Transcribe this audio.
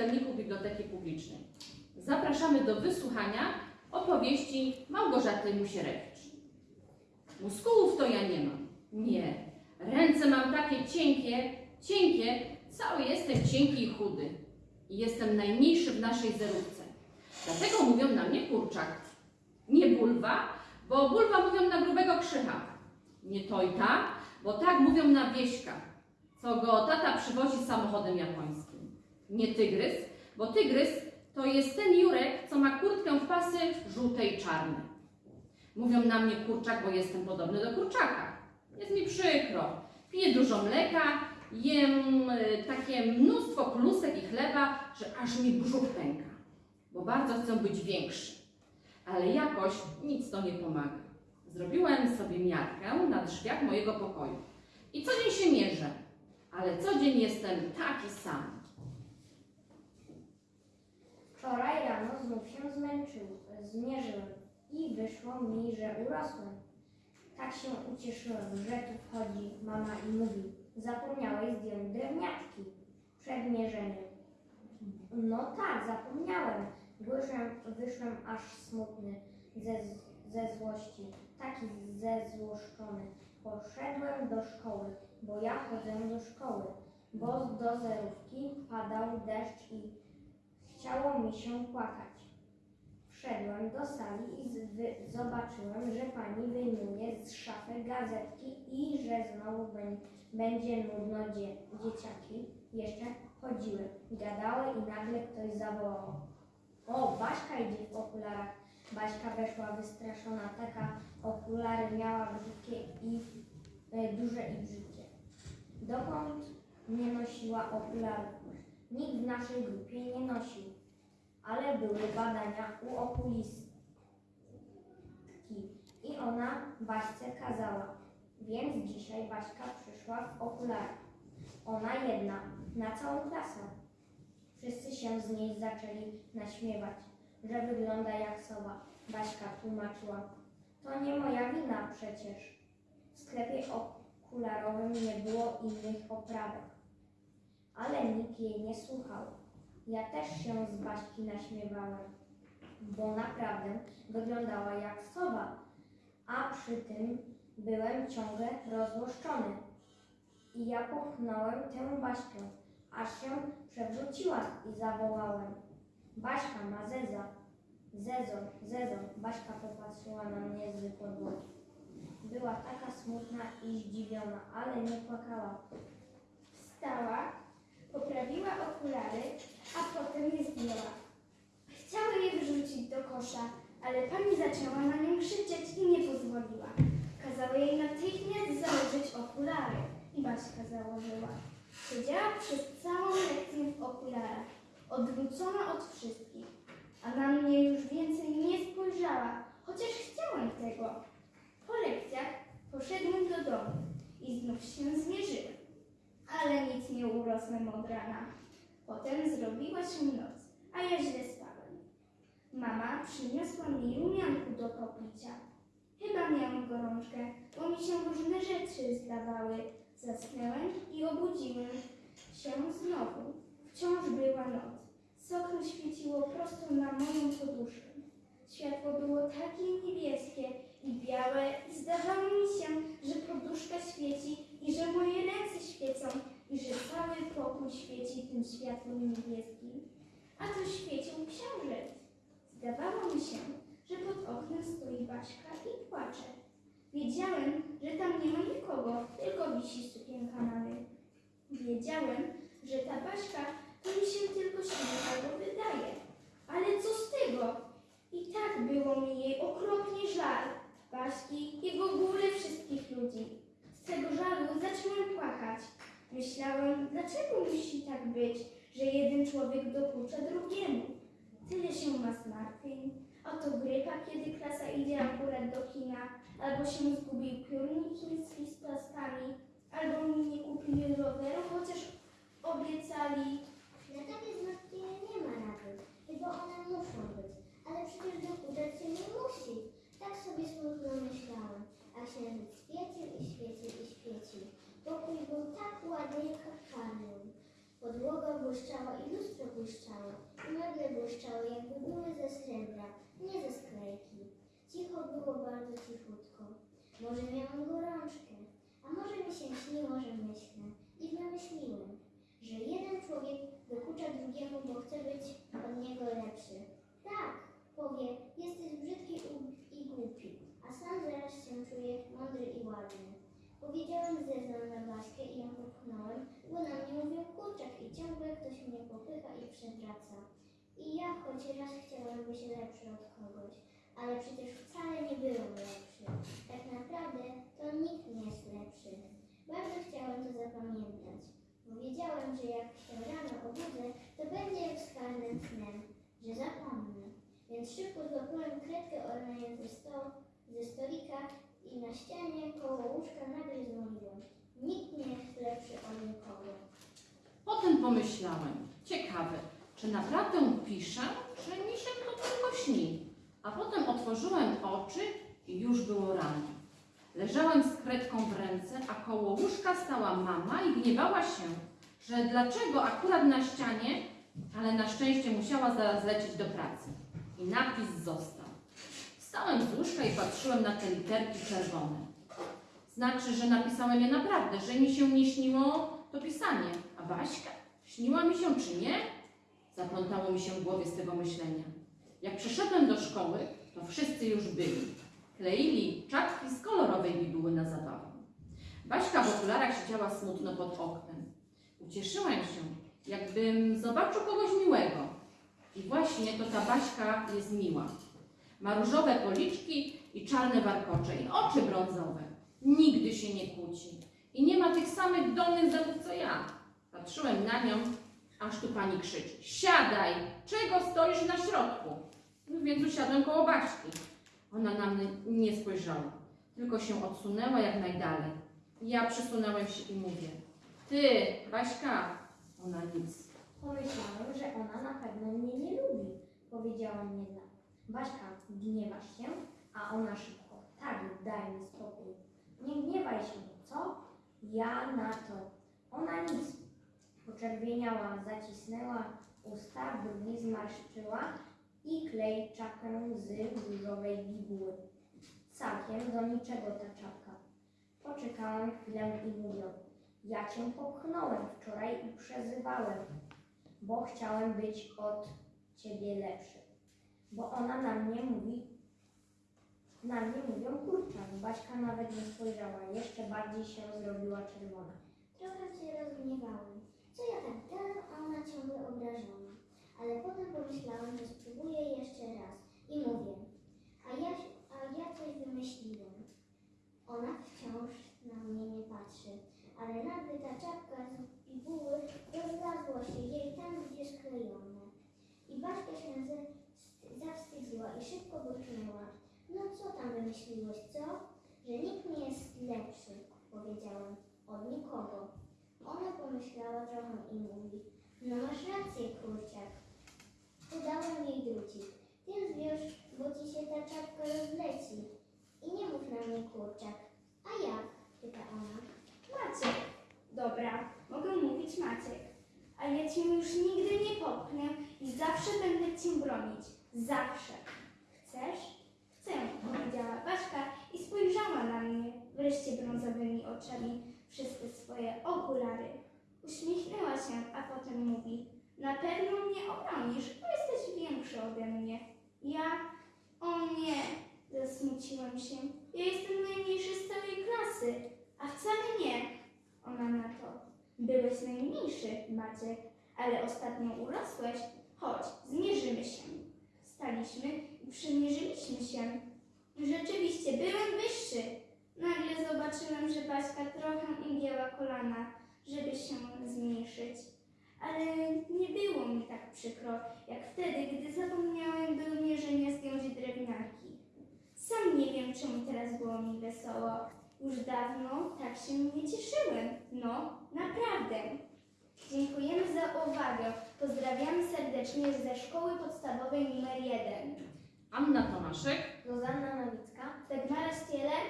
czytelników Biblioteki Publicznej. Zapraszamy do wysłuchania opowieści Małgorzaty Musierewicz. Muskułów to ja nie mam. Nie. Ręce mam takie cienkie, cienkie, cały jestem cienki i chudy. I jestem najmniejszy w naszej zerówce. Dlatego mówią na mnie kurczak. Nie bulwa, bo bulwa mówią na grubego krzycha. Nie tojta, bo tak mówią na wieśka, co go tata przywozi samochodem japońskim. Nie tygrys, bo tygrys to jest ten Jurek, co ma kurtkę w pasy żółte i czarne. Mówią na mnie kurczak, bo jestem podobny do kurczaka. Jest mi przykro. Piję dużo mleka, jem y, takie mnóstwo klusek i chleba, że aż mi brzuch pęka, bo bardzo chcę być większy. Ale jakoś nic to nie pomaga. Zrobiłem sobie miarkę na drzwiach mojego pokoju. I co dzień się mierzę, ale co dzień jestem taki sam. Wczoraj rano znów się zmęczył, zmierzyłem i wyszło mi, że urosłem. Tak się ucieszyłem, że tu wchodzi mama i mówi, zapomniałeś zdjąć drewniaczki przed mierzeniem. No tak, zapomniałem. Wyszłem, wyszłem aż smutny ze, ze złości, taki zezłoszczony. Poszedłem do szkoły, bo ja chodzę do szkoły, bo do zerówki padał deszcz i mi się płakać. Wszedłem do sali i zobaczyłem, że pani wyjmuje z szafy gazetki i że znowu bę- będzie nudno dzie- dzieciaki. Jeszcze chodziły, gadały i nagle ktoś zawołał. O, Baśka idzie w okularach. Baśka weszła wystraszona, taka okulary miała brzydkie i e, duże i brzydkie. Dokąd nie nosiła okularów? Nikt w naszej grupie nie nosił, ale były badania u okulistki i ona Baśce kazała. Więc dzisiaj Baśka przyszła w okularach. Ona jedna, na całą klasę. Wszyscy się z niej zaczęli naśmiewać, że wygląda jak sowa. Baśka tłumaczyła. To nie moja wina przecież. W sklepie okularowym nie było innych oprawek ale nikt jej nie słuchał. Ja też się z Baśki naśmiewałem, bo naprawdę wyglądała jak sowa, a przy tym byłem ciągle rozłoszczony. I ja popchnąłem tę Baśkę, aż się przewróciła i zawołałem. Baśka ma zeza. Zezo, zezo. Baśka popatrzyła na mnie z podłogi. Była taka smutna i zdziwiona, ale nie płakała. Wstała, poprawiła okulary, a potem je zdjęła. Chciała je wrzucić do kosza, ale pani zaczęła na nią krzyczeć i nie pozwoliła. Kazała jej natychmiast założyć okulary i Baśka założyła. Siedziała przez całą lekcję w okularach, odwrócona od wszystkich, a na mnie już więcej nie spojrzała, chociaż chciałem tego. Po lekcjach poszedłem do domu i znów się nic urosłem od rana. Potem zrobiła się noc, a ja źle spałem. Mama przyniosła mi rumianku do popicia. Chyba miałam gorączkę, bo mi się różne rzeczy zdawały. Zasnęłem i obudziłem się znowu. Wciąż była noc. Sokno świeciło prosto na moją poduszkę. Światło było takie niebieskie i białe i zdawało mi się, że poduszka świeci i że moje ręce świecą i że cały pokój świeci tym światłem niebieskim. A tu świecił księżyc. Zdawało mi się, że pod oknem stoi Baśka i płacze. Wiedziałem, że tam nie ma nikogo, tylko wisi sukienka rynku. Wiedziałem, że ta Baśka to mi się tylko śmieje albo wydaje. Ale co z tego? I tak było mi jej okropnie żal. Baśki i w ogóle wszystkich ludzi. Z tego żalu zacząłem płakać. Myślałem, dlaczego musi tak być, że jeden człowiek dokucza drugiemu. Tyle się ma zmartwień. Oto grypa, kiedy klasa idzie akurat do kina, albo się zgubił piórnik z plastrami, albo nie kupili roweru, chociaż obiecali. Na takie zmartwienia nie ma rady, bo one muszą być. Ale przecież dokuczać się nie musi. Tak sobie smutno myślałem. A księżyc świecił i świecił i świecił. Pokój był tak ładnie kapczany. Podłoga błyszczała i lustro błyszczało. I meble błyszczały, jakby były ze srebra, nie ze sklejki. Cicho było bardzo cichutko. Może miałam gorączkę, a może mi się śniło, że myślę. I wymyśliłem, że jeden człowiek dokucza drugiemu, bo chce być od niego lepszy. Tak, powie, jesteś brzydki i głupi, a sam zaraz się czuje mądry i ładny. Powiedziałem zeznam na Baśkę i ją popchnąłem, bo na mnie mówił kurczak i ciągle ktoś mnie popycha i przewraca. I ja choć raz chciałem być lepszy od kogoś, ale przecież wcale nie byłem lepszy. Tak naprawdę to nikt nie jest lepszy. Bardzo chciałem to zapamiętać, bo wiedziałem, że jak się rano obudzę, to będzie wskaźnym snem, że zapomnę. Więc szybko złapałem kredkę sto, ze stolika i na ścianie koło łóżka nagle zmówiłem. Nikt nie jest lepszy od nikogo. Potem pomyślałem, ciekawe, czy naprawdę piszę, czy mi się to tylko śni. A potem otworzyłem oczy i już było rano. Leżałem z kredką w ręce, a koło łóżka stała mama i gniewała się, że dlaczego akurat na ścianie, ale na szczęście musiała zaraz lecieć do pracy. I napis został. Wstałem z łóżka i patrzyłem na te literki czerwone. Znaczy, że napisałem je naprawdę, że mi się nie śniło to pisanie. A Baśka? Śniła mi się czy nie? Zaplątało mi się w głowie z tego myślenia. Jak przyszedłem do szkoły, to wszyscy już byli. Kleili czapki z kolorowej bibuły na zabawę. Baśka w okularach siedziała smutno pod oknem. Ucieszyłem się, jakbym zobaczył kogoś miłego. I właśnie to ta Baśka jest miła. Ma różowe policzki i czarne warkocze i oczy brązowe. Nigdy się nie kłóci. I nie ma tych samych dolnych zębów co ja. Patrzyłem na nią, aż tu pani krzyczy. Siadaj! Czego stoisz na środku? No więc usiadłem koło Baśki. Ona na mnie nie spojrzała, tylko się odsunęła jak najdalej. Ja przysunąłem się i mówię. Ty, Baśka! Ona nic. Pomyślałem, że ona na pewno mnie nie lubi, powiedziałam niedawno. Baśka, gniewasz się? A ona szybko. Tak, daj mi spokój. Nie gniewaj się, co? Ja na to. Ona nic. Poczerwieniała, zacisnęła usta, brwi zmarszczyła i klei czapkę z różowej bibuły. Całkiem do niczego ta czapka. Poczekałem chwilę i mówię. Ja cię popchnąłem wczoraj i przezywałem bo chciałem być od ciebie lepszy. Bo ona na mnie mówi, na mnie mówią kurczak. Baśka nawet nie spojrzała, jeszcze bardziej się zrobiła czerwona. Trochę się rozgniewałem. Co ja tak gadam, a ona ciągle obrażona. Ale potem pomyślałem, że spróbuję jeszcze raz. I mówię, a ja, a ja coś wymyśliłem. Ona wciąż na mnie nie patrzy. Ale nagle ta czapka z bibuły rozlazła się jej tam, gdzie sklejone. I Baśka się ze, zawstydziła i szybko burknęła. No co tam wymyśliłeś, co? Że nikt nie jest lepszy, powiedziałem. Od nikogo. Ona pomyślała trochę i mówi, no masz rację, kurczak. Udałem jej drucik. Ty zwiąż, bo ci się ta czapka rozleci. I nie mów na mnie kurczak. A jak? pyta ona. Maciek. Dobra, mogę mówić Maciek. Ale ja cię już nigdy nie popchnę i zawsze będę cię bronić. Zawsze. Chcesz? Chcę, powiedziała Baśka i spojrzała na mnie wreszcie brązowymi oczami te swoje okulary. Uśmiechnęła się, a potem mówi: Na pewno mnie obronisz, bo jesteś większy ode mnie. Ja? O nie, zasmuciłem się. Ja jestem najmniejszy z całej klasy, a wcale nie. Ona na to. Byłeś najmniejszy, Maciek, ale ostatnio urosłeś. Chodź, zmierzymy się. Staliśmy i przymierzyliśmy się. Rzeczywiście, byłem wyższy. Nagle zobaczyłem, że Baśka trochę ugięła kolana, żeby się zmniejszyć. Ale nie było mi tak przykro, jak wtedy, gdy zapomniałem do mierzenia zdjąć drewniarki. Sam nie wiem, czemu teraz było mi wesoło. Już dawno tak się nie cieszyłem. No, naprawdę. Dziękujemy za uwagę. Pozdrawiamy serdecznie ze szkoły podstawowej numer 1. Anna Tomaszek. Zuzanna Nowicka, Dagmara Stieler,